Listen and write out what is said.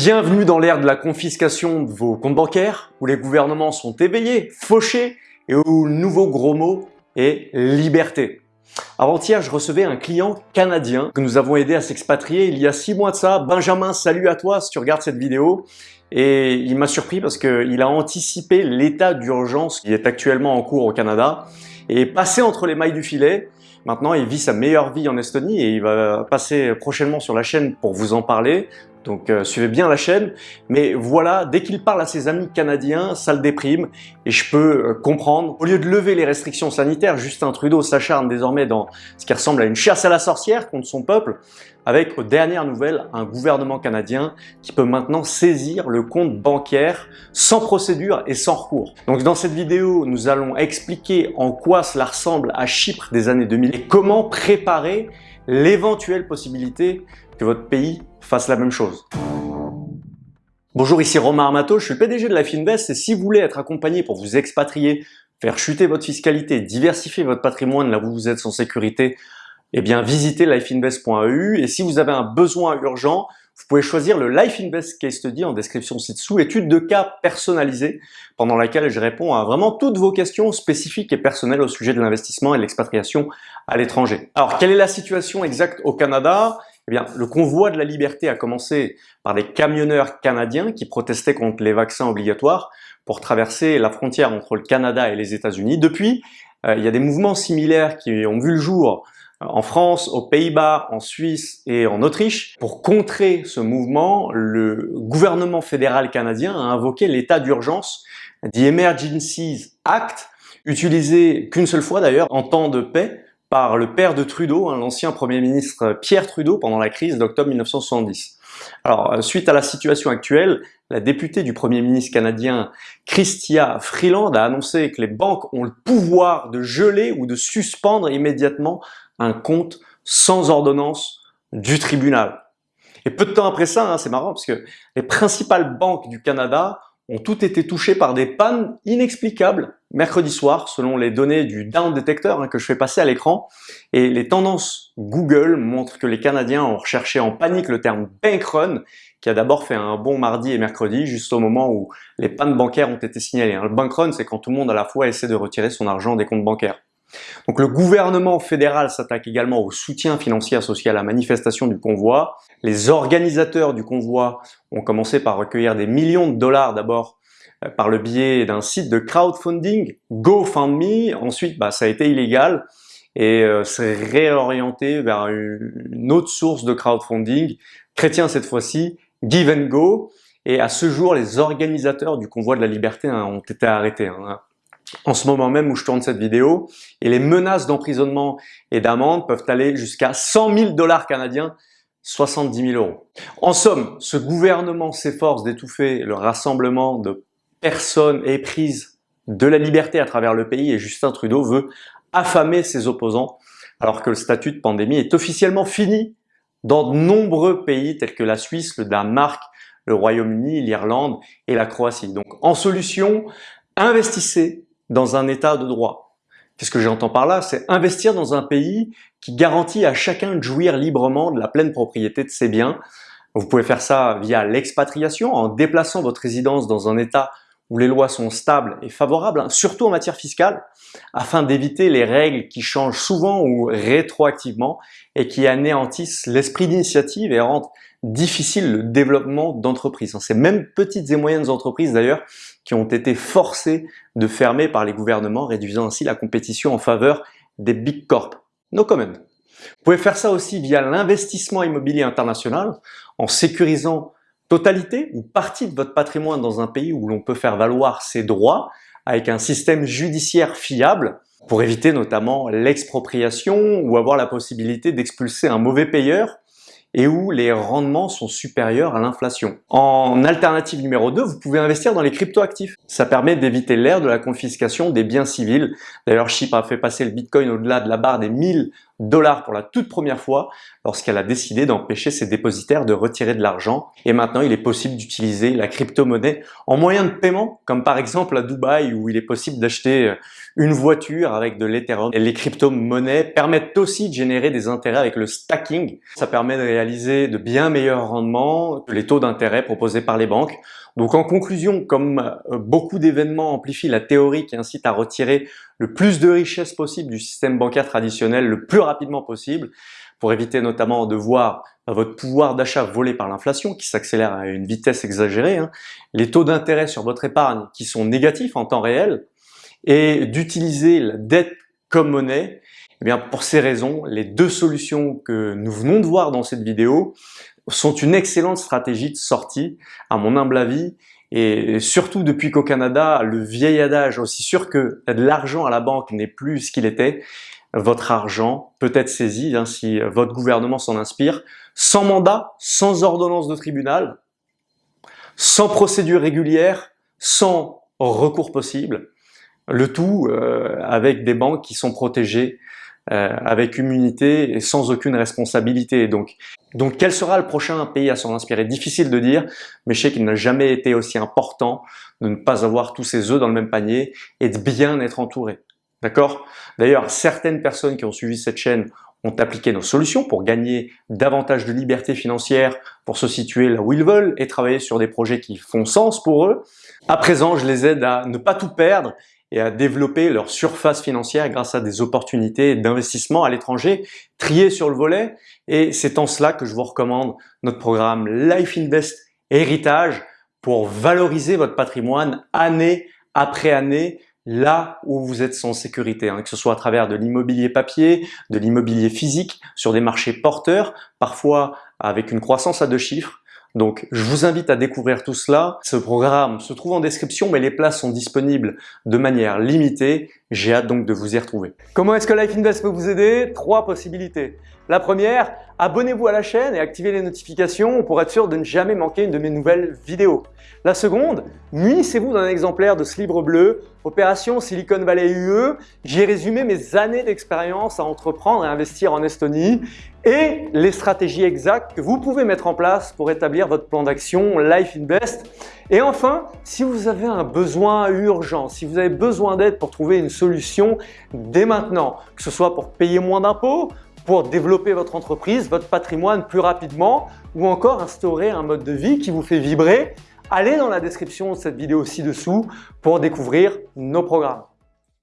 Bienvenue dans l'ère de la confiscation de vos comptes bancaires, où les gouvernements sont éveillés, fauchés, et où le nouveau gros mot est liberté. Avant-hier, je recevais un client canadien que nous avons aidé à s'expatrier il y a six mois de ça. Benjamin, salut à toi si tu regardes cette vidéo. Et il m'a surpris parce qu'il a anticipé l'état d'urgence qui est actuellement en cours au Canada et passé entre les mailles du filet. Maintenant, il vit sa meilleure vie en Estonie et il va passer prochainement sur la chaîne pour vous en parler. Donc euh, suivez bien la chaîne. Mais voilà, dès qu'il parle à ses amis canadiens, ça le déprime et je peux euh, comprendre. Au lieu de lever les restrictions sanitaires, Justin Trudeau s'acharne désormais dans ce qui ressemble à une chasse à la sorcière contre son peuple avec, aux dernières nouvelles, un gouvernement canadien qui peut maintenant saisir le compte bancaire sans procédure et sans recours. Donc dans cette vidéo, nous allons expliquer en quoi cela ressemble à Chypre des années 2000 et comment préparer l'éventuelle possibilité que votre pays fasse la même chose. Bonjour, ici Romain Armato, je suis le PDG de Life Invest et si vous voulez être accompagné pour vous expatrier, faire chuter votre fiscalité, diversifier votre patrimoine là où vous êtes sans sécurité, eh bien visitez lifeinvest.eu et si vous avez un besoin urgent, vous pouvez choisir le Life Invest Case Study en description ci-dessous, étude de cas personnalisée pendant laquelle je réponds à vraiment toutes vos questions spécifiques et personnelles au sujet de l'investissement et de l'expatriation à l'étranger. Alors, quelle est la situation exacte au Canada? Eh bien, le convoi de la liberté a commencé par des camionneurs canadiens qui protestaient contre les vaccins obligatoires pour traverser la frontière entre le Canada et les États-Unis. Depuis, euh, il y a des mouvements similaires qui ont vu le jour en France, aux Pays-Bas, en Suisse et en Autriche. Pour contrer ce mouvement, le gouvernement fédéral canadien a invoqué l'état d'urgence, The Emergencies Act, utilisé qu'une seule fois d'ailleurs en temps de paix par le père de Trudeau, hein, l'ancien Premier ministre Pierre Trudeau pendant la crise d'octobre 1970. Alors, suite à la situation actuelle, la députée du Premier ministre canadien Chrystia Freeland a annoncé que les banques ont le pouvoir de geler ou de suspendre immédiatement un compte sans ordonnance du tribunal. Et peu de temps après ça, hein, c'est marrant parce que les principales banques du Canada ont toutes été touchées par des pannes inexplicables mercredi soir, selon les données du Down Detector hein, que je fais passer à l'écran. Et les tendances Google montrent que les Canadiens ont recherché en panique le terme bank run, qui a d'abord fait un bon mardi et mercredi, juste au moment où les pannes bancaires ont été signalées. Hein. Le bank run, c'est quand tout le monde à la fois essaie de retirer son argent des comptes bancaires. Donc le gouvernement fédéral s'attaque également au soutien financier associé à la manifestation du convoi. Les organisateurs du convoi ont commencé par recueillir des millions de dollars d'abord euh, par le biais d'un site de crowdfunding, GoFundMe. Ensuite, bah, ça a été illégal et euh, s'est réorienté vers une autre source de crowdfunding, chrétien cette fois-ci, Give and Go. Et à ce jour, les organisateurs du convoi de la liberté hein, ont été arrêtés. Hein en ce moment même où je tourne cette vidéo et les menaces d'emprisonnement et d'amende peuvent aller jusqu'à 100 000 dollars canadiens 70 000 euros. En somme, ce gouvernement s'efforce d'étouffer le rassemblement de personnes éprises de la liberté à travers le pays et Justin Trudeau veut affamer ses opposants alors que le statut de pandémie est officiellement fini dans de nombreux pays tels que la Suisse, le Danemark, le Royaume-Uni, l'Irlande et la Croatie. Donc en solution, investissez dans un état de droit. Qu'est-ce que j'entends par là? C'est investir dans un pays qui garantit à chacun de jouir librement de la pleine propriété de ses biens. Vous pouvez faire ça via l'expatriation, en déplaçant votre résidence dans un état où les lois sont stables et favorables, hein, surtout en matière fiscale, afin d'éviter les règles qui changent souvent ou rétroactivement et qui anéantissent l'esprit d'initiative et rendent difficile le développement d'entreprises. Ces mêmes petites et moyennes entreprises d'ailleurs qui ont été forcées de fermer par les gouvernements, réduisant ainsi la compétition en faveur des big corps. No comment. Vous pouvez faire ça aussi via l'investissement immobilier international en sécurisant totalité ou partie de votre patrimoine dans un pays où l'on peut faire valoir ses droits avec un système judiciaire fiable pour éviter notamment l'expropriation ou avoir la possibilité d'expulser un mauvais payeur et où les rendements sont supérieurs à l'inflation. En alternative numéro 2, vous pouvez investir dans les cryptoactifs. Ça permet d'éviter l'ère de la confiscation des biens civils. D'ailleurs, Chypre a fait passer le Bitcoin au-delà de la barre des 1000 dollars pour la toute première fois lorsqu'elle a décidé d'empêcher ses dépositaires de retirer de l'argent. Et maintenant, il est possible d'utiliser la crypto-monnaie en moyen de paiement, comme par exemple à Dubaï où il est possible d'acheter une voiture avec de l'Ethereum. Et les crypto-monnaies permettent aussi de générer des intérêts avec le stacking. Ça permet de réaliser de bien meilleurs rendements que les taux d'intérêt proposés par les banques. Donc en conclusion, comme euh, beaucoup d'événements amplifient la théorie qui incite à retirer le plus de richesses possible du système bancaire traditionnel le plus rapidement possible, pour éviter notamment de voir votre pouvoir d'achat volé par l'inflation qui s'accélère à une vitesse exagérée, hein, les taux d'intérêt sur votre épargne qui sont négatifs en temps réel, et d'utiliser la dette comme monnaie, eh bien pour ces raisons, les deux solutions que nous venons de voir dans cette vidéo sont une excellente stratégie de sortie, à mon humble avis, et surtout depuis qu'au Canada, le vieil adage, aussi sûr que l'argent à la banque n'est plus ce qu'il était, votre argent peut être saisi hein, si votre gouvernement s'en inspire, sans mandat, sans ordonnance de tribunal, sans procédure régulière, sans recours possible, le tout euh, avec des banques qui sont protégées euh, avec immunité et sans aucune responsabilité. Donc, donc quel sera le prochain pays à s'en inspirer? Difficile de dire, mais je sais qu'il n'a jamais été aussi important de ne pas avoir tous ses œufs dans le même panier et de bien être entouré. D'accord? D'ailleurs, certaines personnes qui ont suivi cette chaîne ont appliqué nos solutions pour gagner davantage de liberté financière, pour se situer là où ils veulent et travailler sur des projets qui font sens pour eux. À présent, je les aide à ne pas tout perdre et à développer leur surface financière grâce à des opportunités d'investissement à l'étranger triées sur le volet. Et c'est en cela que je vous recommande notre programme Life Invest Héritage pour valoriser votre patrimoine année après année là où vous êtes sans sécurité, hein, que ce soit à travers de l'immobilier papier, de l'immobilier physique, sur des marchés porteurs, parfois avec une croissance à deux chiffres, donc, je vous invite à découvrir tout cela. Ce programme se trouve en description, mais les places sont disponibles de manière limitée. J'ai hâte donc de vous y retrouver. Comment est-ce que Life Invest peut vous aider? Trois possibilités. La première, abonnez-vous à la chaîne et activez les notifications pour être sûr de ne jamais manquer une de mes nouvelles vidéos. La seconde, munissez-vous d'un exemplaire de ce livre bleu, Opération Silicon Valley UE. J'y ai résumé mes années d'expérience à entreprendre et investir en Estonie et les stratégies exactes que vous pouvez mettre en place pour établir votre plan d'action Life Invest. Et enfin, si vous avez un besoin urgent, si vous avez besoin d'aide pour trouver une solution dès maintenant, que ce soit pour payer moins d'impôts, pour développer votre entreprise, votre patrimoine plus rapidement ou encore instaurer un mode de vie qui vous fait vibrer, allez dans la description de cette vidéo ci-dessous pour découvrir nos programmes.